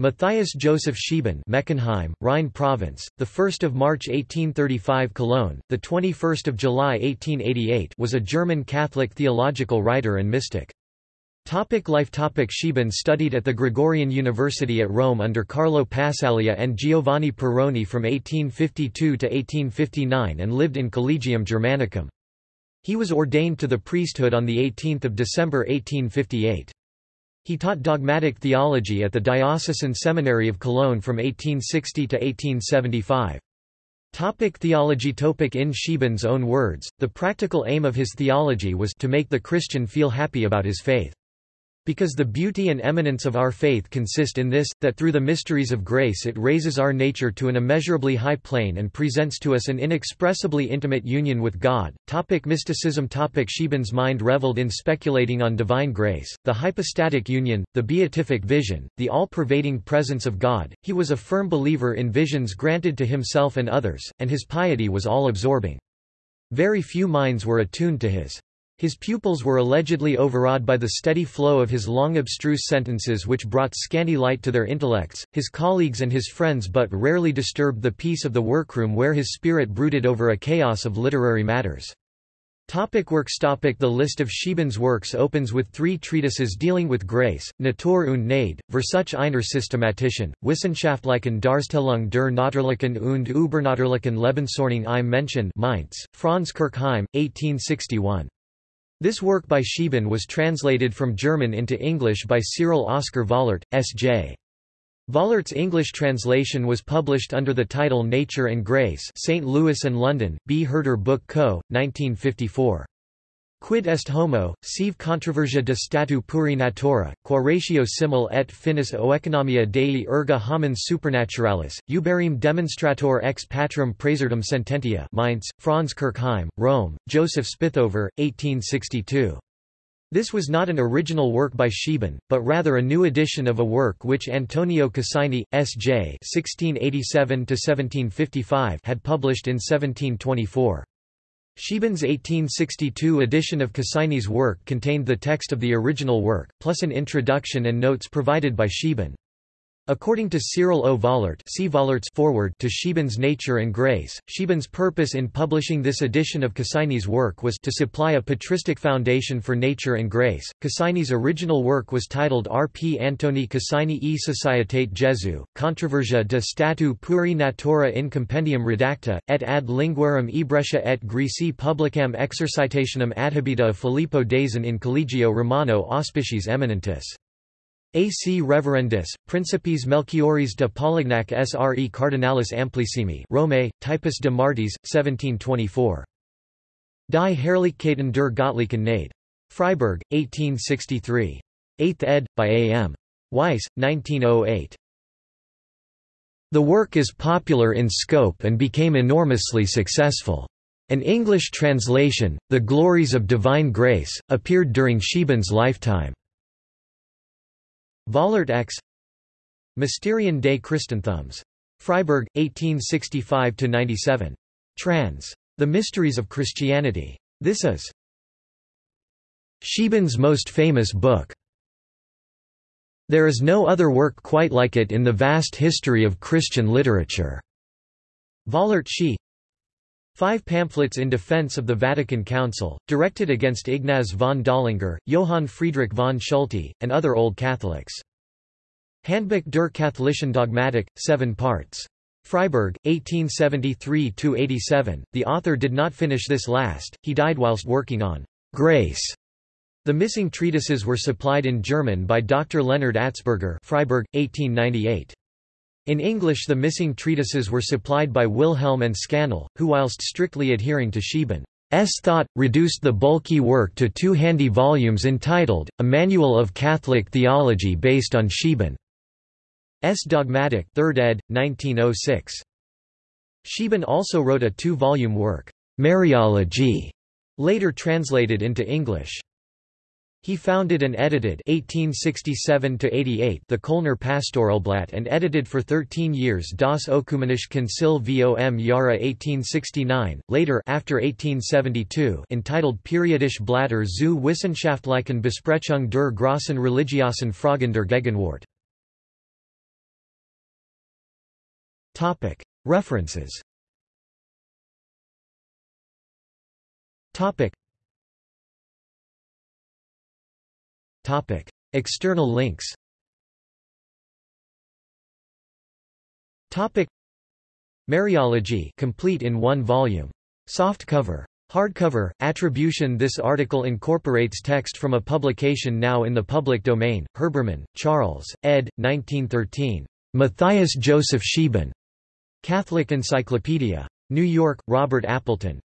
Matthias Joseph Scheeben Meckenheim, Rhine Province, the 1st of March 1835 Cologne, the 21st of July 1888 was a German Catholic theological writer and mystic. Topic life Topic Scheeben studied at the Gregorian University at Rome under Carlo Passaglia and Giovanni Perrone from 1852 to 1859 and lived in Collegium Germanicum. He was ordained to the priesthood on 18 December 1858. He taught dogmatic theology at the Diocesan Seminary of Cologne from 1860 to 1875. Topic theology Topic In Scheeben's own words, the practical aim of his theology was to make the Christian feel happy about his faith. Because the beauty and eminence of our faith consist in this, that through the mysteries of grace it raises our nature to an immeasurably high plane and presents to us an inexpressibly intimate union with God. Topic mysticism Topic Scheeben's mind reveled in speculating on divine grace, the hypostatic union, the beatific vision, the all-pervading presence of God. He was a firm believer in visions granted to himself and others, and his piety was all-absorbing. Very few minds were attuned to his his pupils were allegedly overawed by the steady flow of his long abstruse sentences which brought scanty light to their intellects. His colleagues and his friends but rarely disturbed the peace of the workroom where his spirit brooded over a chaos of literary matters. Topic works Topic The list of Scheeben's works opens with three treatises dealing with grace, Natur und Gnade, Versuch einer Systematischen, Wissenschaftlichen Darstellung der Natürlichen und Übernatürlichen Lebensordnung im Menschen Mainz, Franz Kirchheim, 1861. This work by Scheeben was translated from German into English by Cyril Oscar Vollert, S.J. Vollert's English translation was published under the title Nature and Grace St. Louis and London, B. Herder Book Co., 1954. Quid est homo, sive controversia de statu puri natura, qua ratio simul et finis oeconomia dei erga homines supernaturalis, uberim demonstrator ex patrum praesertum sententia Mainz, Franz Kirchheim, Rome, Joseph Spithover, 1862. This was not an original work by Scheeben, but rather a new edition of a work which Antonio Casini, S.J. had published in 1724. Scheeben's 1862 edition of Casini's work contained the text of the original work, plus an introduction and notes provided by Scheeben. According to Cyril O. Vollert see Vollert's forward to Scheeben's Nature and Grace, Scheeben's purpose in publishing this edition of Casini's work was to supply a patristic foundation for nature and grace. Casini's original work was titled R. P. Antoni Casini e Societate Jesu, Controversia de Statu Puri Natura in Compendium Redacta, et ad linguarum Ebretia et Greci publicam exercitationem adhabita Filippo Dazan in Collegio Romano Auspiciis Eminentis. AC Reverendis, Principes Melchioris de Polignac Sre Cardinalis Amplissimi Rome, Typus de Martis, 1724. Die Herrlichkeiten der Gottlichen Gnade. Freiburg, 1863. 8th ed., by A. M. Weiss, 1908. The work is popular in scope and became enormously successful. An English translation, The Glories of Divine Grace, appeared during Scheeben's lifetime. Vollert X Mysterien des Christentums. Freiburg, 1865–97. Trans. The Mysteries of Christianity. This is Scheeben's most famous book. There is no other work quite like it in the vast history of Christian literature. Vollert She Five pamphlets in defense of the Vatican Council, directed against Ignaz von Dollinger, Johann Friedrich von Schulte, and other Old Catholics. Handbuch der katholischen Dogmatik, 7 parts. Freiburg, 1873–87. The author did not finish this last, he died whilst working on «Grace». The missing treatises were supplied in German by Dr. Leonard Atzberger Freiburg, 1898. In English the missing treatises were supplied by Wilhelm and Scannell, who whilst strictly adhering to Scheeben's thought, reduced the bulky work to two handy volumes entitled, A Manual of Catholic Theology based on Scheeben's Dogmatic 3rd ed., 1906. Scheeben also wrote a two-volume work, Mariology, later translated into English. He founded and edited 1867 the Kölner Pastoralblatt and edited for 13 years Das Ökumenische Konzil vom Jahre 1869, later after 1872 entitled Periodische Blätter zu wissenschaftlichen Besprechung der großen religiosen Fragen der Gegenwart. References External links Topic. Mariology complete in one volume. Softcover. Hardcover, attribution This article incorporates text from a publication now in the public domain, Herbermann, Charles, ed. 1913. Matthias Joseph Scheeben. Catholic Encyclopedia. New York, Robert Appleton.